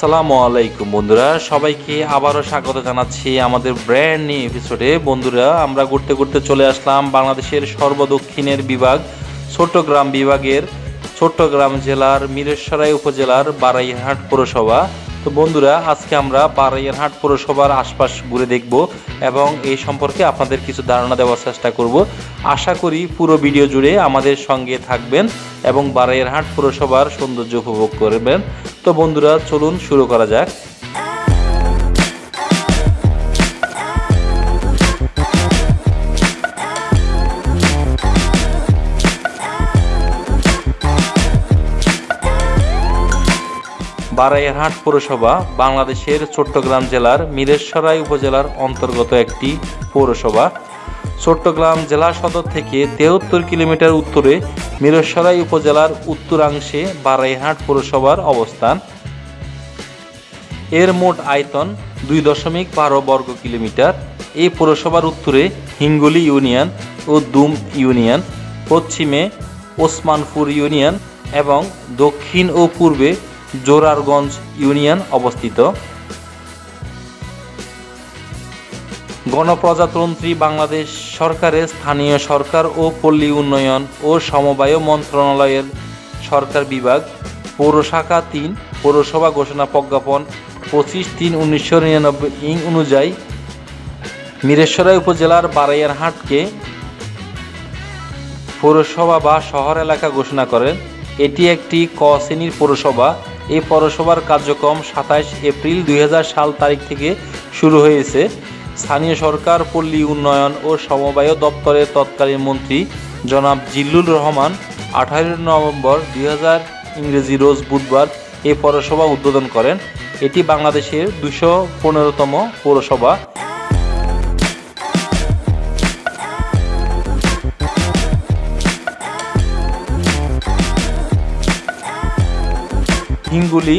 আসসালামু আলাইকুম, বন্ধুরা। সবাইকে আবারও স্বাগত জানাচ্ছি আমাদের ব্র্যান্ড নিউ এপিসোডে বন্ধুরা, আমরা ঘুরতে ঘুরতে চলে আসলাম বাংলাদেশের সর্বদক্ষিণের বিভাগ, চট্টগ্রাম বিভাগের চট্টগ্রাম জেলার মিরেশ্বরাই উপজেলার বারাইহাট পৌরসভা। তো বন্ধুরা, আজকে আমরা বারাইয়ারহাট পৌরসভার আশপাশ ঘুরে দেখব এবং এই সম্পর্কে আপনাদের কিছু ধারণা দেওয়ার চেষ্টা করব। আশা করি পুরো ভিডিও জুড়ে আমাদের সঙ্গে থাকবেন এবং বারাইয়ারহাট পৌরসভার সৌন্দর্য উপভোগ করবেন। তো বন্ধুরা, চলুন শুরু করা যাক। বারাইয়ারহাট পৌরসভা, বাংলাদেশের চট্টগ্রাম জেলার মিরেশ্বরাই উপজেলার অন্তর্গত একটি পৌরসভা। চট্টগ্রাম জেলা সদর থেকে তেহত্তর কিলোমিটার উত্তরে মিরেশ্বরাই উপজেলার উত্তরাংশে বারাইহাট পৌরসভার অবস্থান। এর মোট আয়তন দুই দশমিক বারো বর্গ কিলোমিটার। এই পৌরসভার উত্তরে হিঙ্গুলি ইউনিয়ন ও দুম ইউনিয়ন, পশ্চিমে ওসমানপুর ইউনিয়ন এবং দক্ষিণ ও পূর্বে জোরারগঞ্জ ইউনিয়ন অবস্থিত। গণপ্রজাতন্ত্রী বাংলাদেশ সরকারের স্থানীয় সরকার ও পল্লী উন্নয়ন ও সমবায় মন্ত্রণালয়ের সরকার বিভাগ, পৌরশাখা তিন, পৌরসভা ঘোষণা প্রজ্ঞাপন পঁচিশ তিন উনিশশো নিরানব্বই ইং অনুযায়ী মিরেশ্বরাই উপজেলার বারাইয়ারহাটকে পৌরসভা বা শহর এলাকা ঘোষণা করেন। এটি একটি ক শ্রেণির পৌরসভা। এই পৌরসভার কার্যক্রম সাতাইশ এপ্রিল দুই হাজার সাল তারিখ থেকে শুরু হয়েছে। স্থানীয় সরকার, পল্লী উন্নয়ন ও সমবায় দপ্তরের তৎকালীন মন্ত্রী জনাব জিল্লুর রহমান আঠারো নভেম্বর দুই ইংরেজি রোজ বুধবার এই পৌরসভা উদ্বোধন করেন। এটি বাংলাদেশের দুশো পনেরোতম পৌরসভা। হিঙ্গুলি,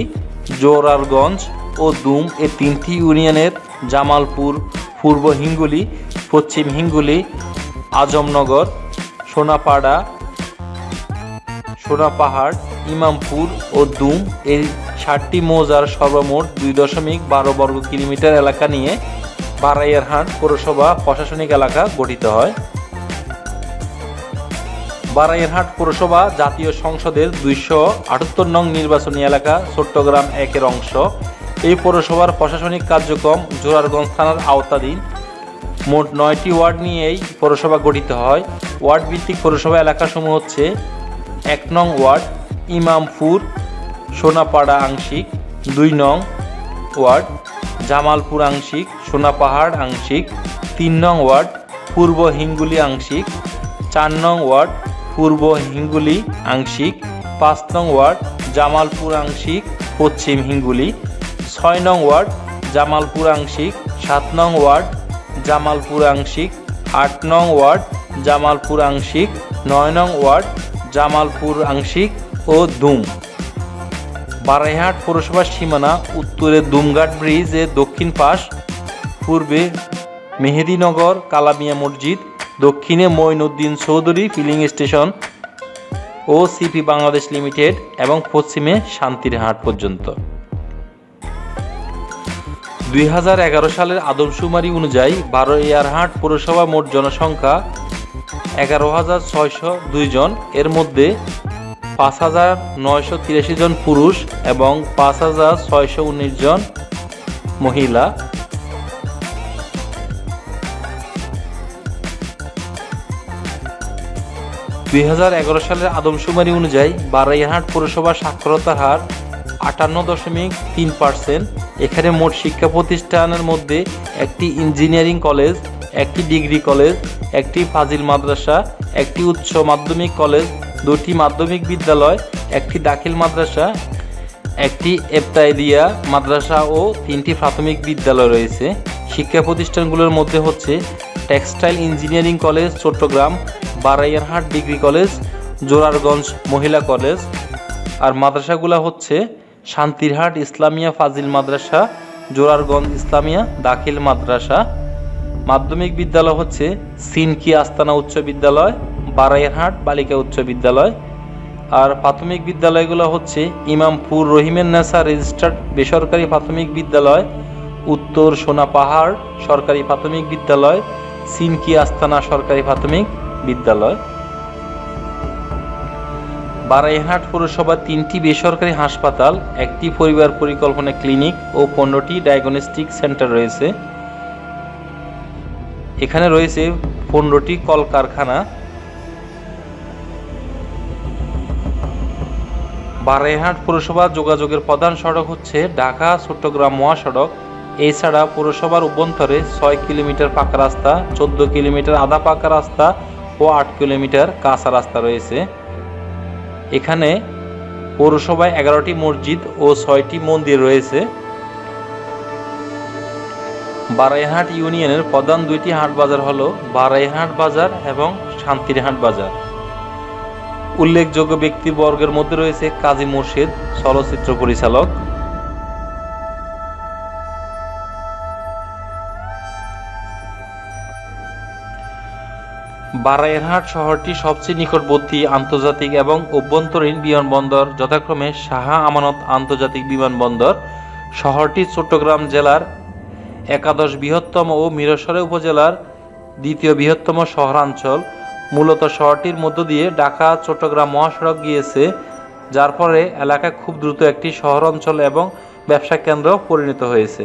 জোরারগঞ্জ ও দুম এ তিনটি ইউনিয়নের জামালপুর পূর্ব হিঙ্গুলি, পশ্চিম হিঙ্গুলি, আজমনগর, সোনাপাড়া, সোনাপাহাড়, ইমামপুর ও দুম। এই ষাটটি মৌজার সর্বমোট দুই দশমিক বারো বর্গ কিলোমিটার এলাকা নিয়ে বারাইয়ারহাট পৌরসভা প্রশাসনিক এলাকা গঠিত হয়। বারাইয়ারহাট পৌরসভা জাতীয় সংসদের দুইশো আটাত্তর নং নির্বাচনী এলাকা চট্টগ্রাম একের অংশ। এই পৌরসভার প্রশাসনিক কার্যক্রম জোরারগঞ্জ থানার আওতাধীন। মোট নয়টি ওয়ার্ড নিয়ে এই পৌরসভা গঠিত হয়। ওয়ার্ড ভিত্তিক পৌরসভা এলাকাসমূহ হচ্ছে এক নং ওয়ার্ড, ইমামপুর, সোনাপাড়া আংশিক, দুই নং ওয়ার্ড, জামালপুর আংশিক, সোনাপাহাড় আংশিক, তিন নং ওয়ার্ড, পূর্ব হিঙ্গুলি আংশিক, চার নং ওয়ার্ড, পূর্ব হিঙ্গুলি আংশিক, পাঁচ নং ওয়ার্ড, জামালপুর আংশিক, পশ্চিম হিঙ্গুলি। ছয় নং ওয়ার্ড জামালপুর আংশিক সাত নং ওয়ার্ড জামালপুর আংশিক আট নং ওয়ার্ড জামালপুর আংশিক নয় নং ওয়ার্ড জামালপুর আংশিক ও দুম। বারাইহাট পৌরসভার সীমানা উত্তরে দুমঘাট ব্রিজের দক্ষিণ পাশ, পূর্বে মেহেদিনগর কালামিয়া মসজিদ, দক্ষিণে মঈনুদ্দিন চৌধুরী ফিলিং স্টেশন ও সিপি বাংলাদেশ লিমিটেড এবং পশ্চিমে শান্তির হাট পর্যন্ত। দুই হাজার এগারো সালের আদমশুমারি অনুযায়ী বারোয়ারহাট পৌরসভা মোট জনসংখ্যা এগারো হাজার জন। এর মধ্যে পাঁচ হাজার নয়শো তিরাশি জন পুরুষ এবং পাঁচ হাজার ছয়শো উনিশ জন মহিলা। দুই হাজার এগারো সালের আদমশুমারি অনুযায়ী বারাইহাট পৌরসভার সাক্ষরতার হার আটান্ন দশমিক তিন পার্সেন্ট। এখানে মোট শিক্ষা প্রতিষ্ঠানের মধ্যে একটি ইঞ্জিনিয়ারিং কলেজ, একটি ডিগ্রি কলেজ, একটি ফাজিল মাদ্রাসা, একটি উচ্চ মাধ্যমিক কলেজ, দুটি মাধ্যমিক বিদ্যালয়, একটি দাখিল মাদ্রাসা, একটি এফতাইদিয়া মাদ্রাসা ও তিনটি প্রাথমিক বিদ্যালয় রয়েছে। শিক্ষা প্রতিষ্ঠানগুলোর মধ্যে হচ্ছে textile engineering college, Chittagong, Baraiyarhat degree college, Zorarganj মহিলা কলেজ। আর মাদ্রাসাগুলো হচ্ছে শান্তিরহাট ইসলামিয়া ফাজিল মাদ্রাসা, জোরারগঞ্জ ইসলামিয়া দাখিল মাদ্রাসা। মাধ্যমিক বিদ্যালয় হচ্ছে সিনকি আস্তানা উচ্চ বিদ্যালয় বারাইয়ারহাট বালিকা উচ্চ বিদ্যালয়। আর প্রাথমিক বিদ্যালয়গুলো হচ্ছে ইমামপুর রহিমেন নেসা রেজিস্টার্ড বেসরকারি প্রাথমিক বিদ্যালয়, উত্তর সোনা পাহাড় সরকারি প্রাথমিক বিদ্যালয়, সিনকি আস্তানা সরকারি প্রাথমিক বিদ্যালয়। বারাইহাট পৌরসভার তিনটি বেসরকারি হাসপাতাল, একটি পরিবার পরিকল্পনা ক্লিনিক ও পনেরোটি ডায়াগনস্টিক সেন্টার রয়েছে। এখানে রয়েছে পনেরোটি কলকারখানা। বারাইহাট পৌরসভা যোগাযোগের প্রধান সড়ক হচ্ছে ঢাকা চট্টগ্রাম মহাসড়ক। এছাড়া পৌরসভার অভ্যন্তরে ছয় কিলোমিটার পাকা রাস্তা, চোদ্দ কিলোমিটার আধা পাকা রাস্তা ও আট কিলোমিটার কাঁচা রাস্তা রয়েছে। এখানে পৌরসভায় এগারোটি মসজিদ ও ছয়টি মন্দির রয়েছে। বারাইহাট ইউনিয়নের প্রধান দুইটি হাট বাজার হল বারাইহাট বাজার এবং শান্তিরহাট বাজার। উল্লেখযোগ্য ব্যক্তিবর্গের মধ্যে রয়েছে কাজী মুর্শিদ, চলচ্চিত্র পরিচালক। বারাইরহাট শহরটি সবচেয়ে নিকটবর্তী আন্তর্জাতিক এবং অভ্যন্তরীণ বিমানবন্দর, যথাক্রমে শাহ আমানত আন্তর্জাতিক বিমানবন্দর। শহরটি চট্টগ্রাম জেলার একাদশ বৃহত্তম ও মিরসরে উপজেলার দ্বিতীয় বৃহত্তম শহরাঞ্চল। মূলত শহরটির মধ্য দিয়ে ঢাকা, চট্টগ্রাম মহাসড়ক গিয়েছে, যার ফলে এলাকা খুব দ্রুত একটি শহর অঞ্চল এবং ব্যবসা কেন্দ্র পরিণত হয়েছে।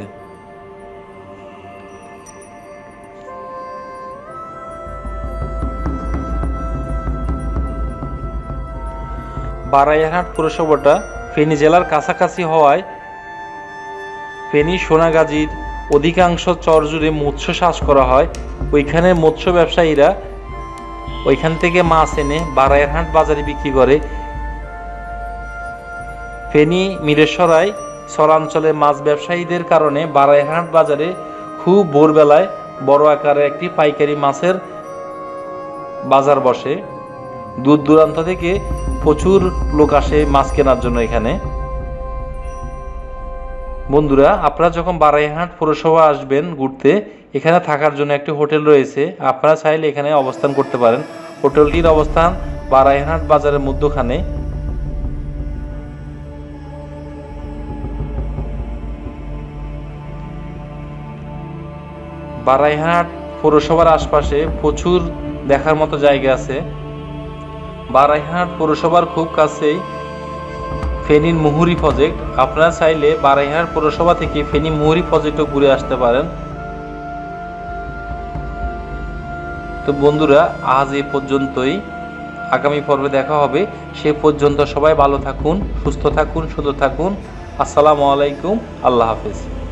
বারাইহাট পুরসভাটা ফেনী জেলার কাছাকাছি হওয়ায় ফেনী সোনাগাজীর অধিকাংশ চর জুড়ে মৎস্য চাষ করা হয়। ওইখানে মৎস্য ব্যবসায়ীরা ওইখান থেকে মাছ এনে বারাইহাট বাজারে বিক্রি করে। ফেনী, মিরেশ্বরায় চরাঞ্চলে মাছ ব্যবসায়ীদের কারণে বারাইহাট বাজারে খুব ভোরবেলায় বড় আকারে একটি পাইকারি মাছের বাজার বসে। দূর দূরান্ত থেকে প্রচুর লোক আসে মাছ কেনার জন্য এখানে। বন্ধুরা, আপনারা যখন বারাইহাট পৌরসভা আসবেন ঘুরতে, এখানে থাকার জন্য একটি হোটেল রয়েছে। আপনারা চাইলে এখানে অবস্থান করতে পারেন। হোটেলটির অবস্থান বারাইহাট বাজারের মধ্যখানে। বারাইহাট পৌরসভার আশপাশে প্রচুর দেখার মতো জায়গা আছে। বারাইহাট পৌরসভার খুব কাছেই ফেনীর মুহুরি প্রজেক্ট আপনারা চাইলে বারাইহাট পৌরসভা থেকে ফেনী মুহুরি প্রজেক্টও ঘুরে আসতে পারেন। তো বন্ধুরা, আজ এ পর্যন্তই। আগামী পর্বে দেখা হবে। সে পর্যন্ত সবাই ভালো থাকুন, সুস্থ থাকুন, সুন্দর থাকুন। আসসালামু আলাইকুম, আল্লাহ হাফেজ।